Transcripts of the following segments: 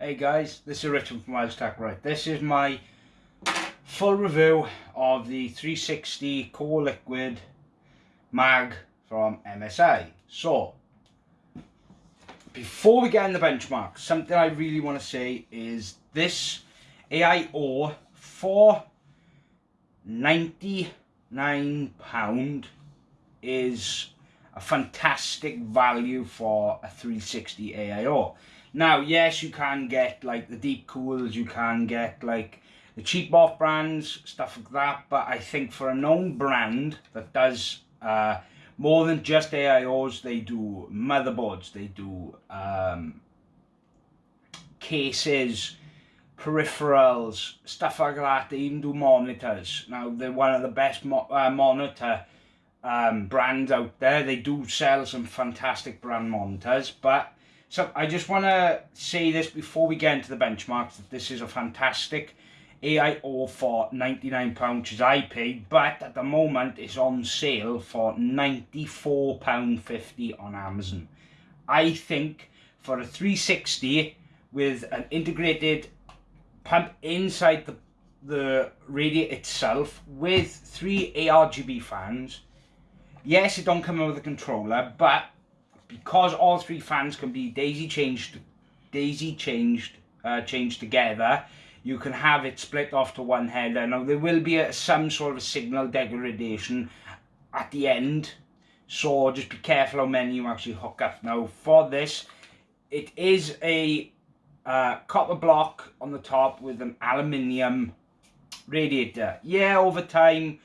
Hey guys, this is Richard from Wiles Tech. Right, this is my full review of the 360 Core Liquid Mag from MSI. So, before we get in the benchmark, something I really want to say is this AIO for 99 pound is a fantastic value for a 360 AIO. Now, yes, you can get like the Deepcools, you can get like the cheap off brands, stuff like that, but I think for a known brand that does uh, more than just AIOs, they do motherboards, they do um, cases, peripherals, stuff like that. They even do monitors. Now, they're one of the best mo uh, monitor um, brands out there. They do sell some fantastic brand monitors, but so I just want to say this before we get into the benchmarks that this is a fantastic AIO for £99 which is I but at the moment it's on sale for £94.50 on Amazon. I think for a 360 with an integrated pump inside the, the radiator itself with three ARGB fans yes it don't come with a controller but because all three fans can be daisy chained, daisy chained, uh, changed together, you can have it split off to one header. Now there will be a, some sort of signal degradation at the end, so just be careful how many you actually hook up. Now for this, it is a uh, copper block on the top with an aluminium radiator. Yeah, over time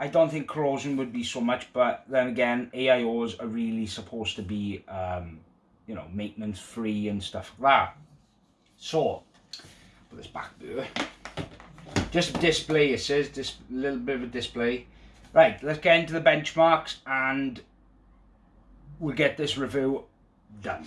I don't think corrosion would be so much, but then again, AIOs are really supposed to be, um, you know, maintenance free and stuff like that. So, put this back there. Just display, it says, just a little bit of a display. Right, let's get into the benchmarks and we'll get this review done.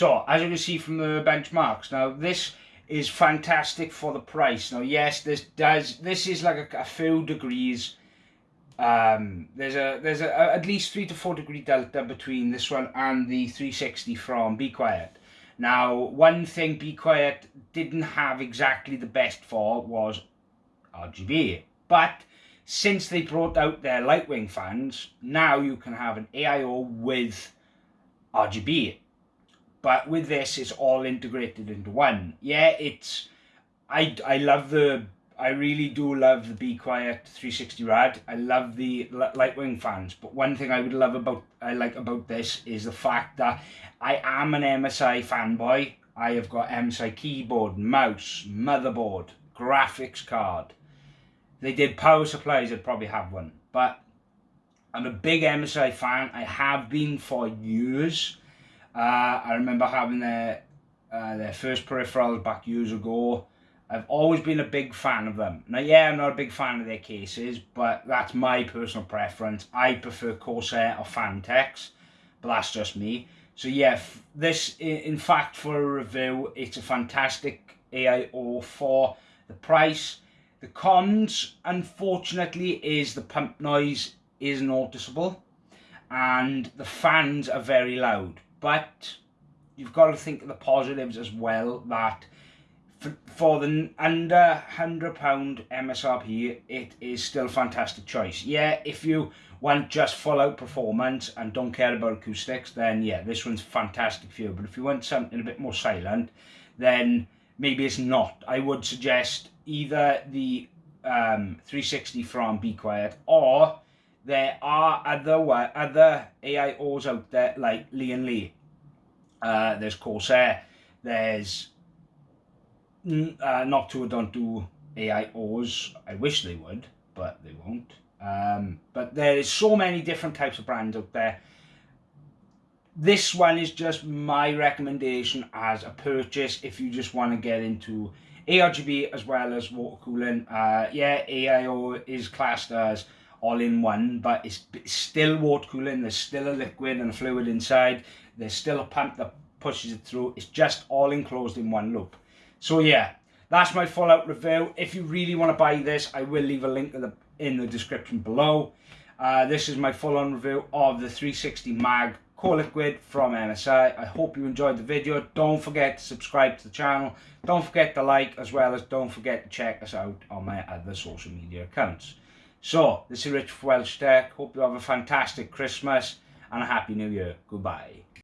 So, as you can see from the benchmarks, now this is fantastic for the price. Now, yes, this does, this is like a, a few degrees, um, there's a there's a, a, at least three to four degree delta between this one and the 360 from Be Quiet. Now, one thing Be Quiet didn't have exactly the best for was RGB, but since they brought out their Lightwing fans, now you can have an AIO with RGB but with this it's all integrated into one. Yeah it's i i love the i really do love the be quiet 360 rad i love the lightwing fans but one thing i would love about i like about this is the fact that i am an msi fanboy. I have got msi keyboard mouse motherboard graphics card. They did power supplies i'd probably have one but i'm a big msi fan. I have been for years uh, I remember having their, uh, their first peripherals back years ago. I've always been a big fan of them. Now, yeah, I'm not a big fan of their cases, but that's my personal preference. I prefer Corsair or Phanteks, but that's just me. So yeah, this, in fact, for a review, it's a fantastic AIO for the price. The cons, unfortunately, is the pump noise is noticeable and the fans are very loud but you've got to think of the positives as well that for, the under £100 MSRP, it is still a fantastic choice. Yeah, if you want just full out performance and don't care about acoustics, then yeah, this one's fantastic for you. But if you want something a bit more silent, then maybe it's not. I would suggest either the um, 360 from Be Quiet or there are other other AIOs out there like Lian Li. Uh, there's Corsair. There's uh, Noctua don't do AIOs. I wish they would, but they won't. Um, but there is so many different types of brands out there. This one is just my recommendation as a purchase if you just want to get into ARGB as well as water cooling. Uh, yeah, AIO is classed as all-in-one, but it's, still water cooling. There's still a liquid and a fluid inside. There's still a pump that pushes it through. It's just all enclosed in one loop. So yeah, that's my full-out review. If you really want to buy this, I will leave a link in the, in the description below. Uh, this is my full-on review of the 360 Mag Core Liquid from MSI. I hope you enjoyed the video. Don't forget to subscribe to the channel. Don't forget to like as well as don't forget to check us out on my other social media accounts. So, this is Rich Welsh Tech. Hope you have a fantastic Christmas and a Happy New Year. Goodbye.